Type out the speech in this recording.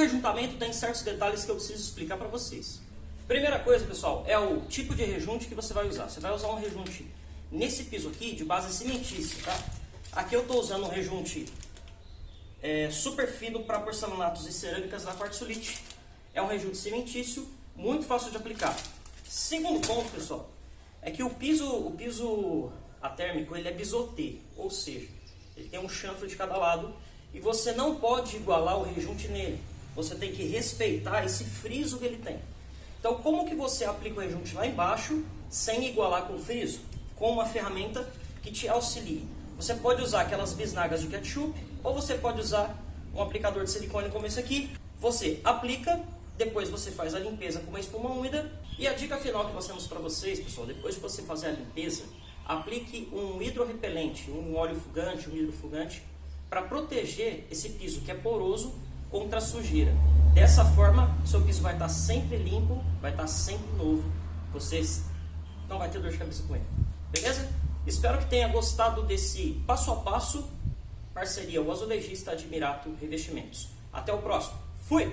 rejuntamento tem certos detalhes que eu preciso explicar para vocês. Primeira coisa, pessoal, é o tipo de rejunte que você vai usar. Você vai usar um rejunte nesse piso aqui de base cimentícia, tá? Aqui eu estou usando um rejunte é, super fino para porcelanatos e cerâmicas da Quartzolite. É um rejunte cimentício, muito fácil de aplicar. Segundo ponto, pessoal, é que o piso, o piso atérmico ele é bisotê, ou seja, ele tem um chanfre de cada lado e você não pode igualar o rejunte nele. Você tem que respeitar esse friso que ele tem. Então, como que você aplica o rejunte lá embaixo sem igualar com o friso? Com uma ferramenta que te auxilie. Você pode usar aquelas bisnagas de ketchup ou você pode usar um aplicador de silicone como esse aqui. Você aplica, depois você faz a limpeza com uma espuma úmida. E a dica final que nós temos para vocês, pessoal, depois de você fazer a limpeza, aplique um hidrorrepelente, um óleo fugante, um hidrofugante, para proteger esse piso que é poroso contra a sujeira. Dessa forma, seu piso vai estar sempre limpo, vai estar sempre novo. Vocês não vai ter dor de cabeça com ele. Beleza? Espero que tenha gostado desse passo a passo parceria o azulejista Admirato Revestimentos. Até o próximo. Fui!